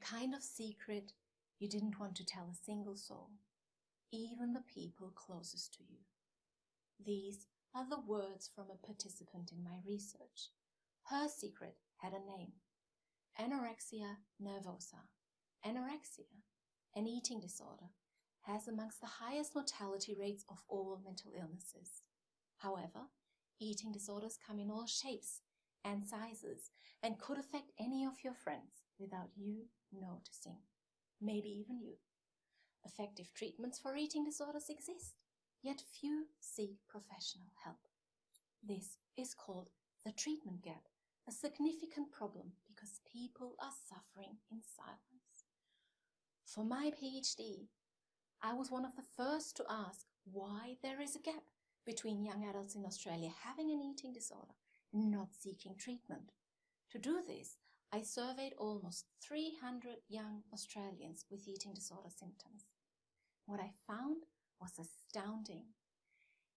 kind of secret you didn't want to tell a single soul, even the people closest to you. These are the words from a participant in my research. Her secret had a name. Anorexia nervosa. Anorexia, an eating disorder, has amongst the highest mortality rates of all mental illnesses. However, eating disorders come in all shapes and sizes and could affect any of your friends without you noticing. Maybe even you. Effective treatments for eating disorders exist, yet few seek professional help. This is called the treatment gap, a significant problem because people are suffering in silence. For my PhD, I was one of the first to ask why there is a gap between young adults in Australia having an eating disorder and not seeking treatment. To do this, I surveyed almost 300 young Australians with eating disorder symptoms. What I found was astounding.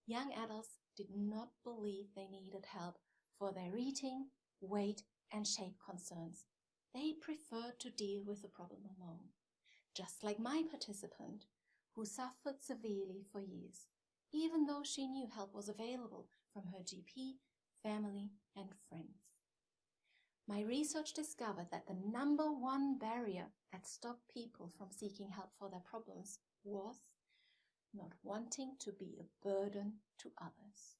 Young adults did not believe they needed help for their eating, weight and shape concerns. They preferred to deal with the problem alone. Just like my participant, who suffered severely for years, even though she knew help was available from her GP, family and friends. My research discovered that the number one barrier that stopped people from seeking help for their problems was not wanting to be a burden to others.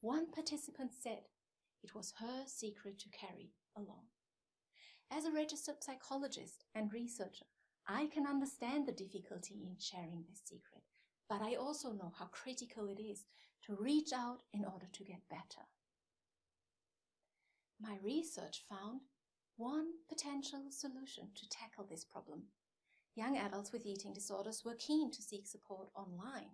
One participant said it was her secret to carry along. As a registered psychologist and researcher, I can understand the difficulty in sharing this secret, but I also know how critical it is to reach out in order to get better. My research found one potential solution to tackle this problem Young adults with eating disorders were keen to seek support online.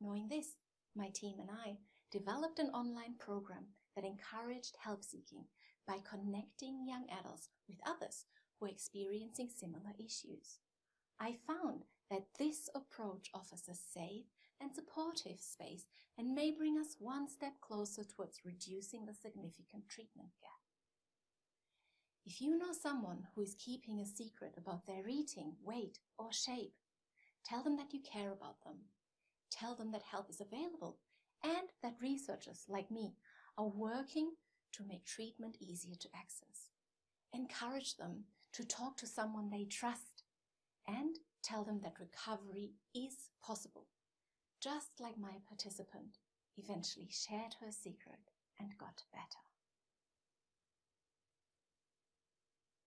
Knowing this, my team and I developed an online program that encouraged help seeking by connecting young adults with others who are experiencing similar issues. I found that this approach offers a safe and supportive space and may bring us one step closer towards reducing the significant treatment gap. If you know someone who is keeping a secret about their eating, weight or shape, tell them that you care about them. Tell them that help is available and that researchers like me are working to make treatment easier to access. Encourage them to talk to someone they trust and tell them that recovery is possible, just like my participant eventually shared her secret and got better.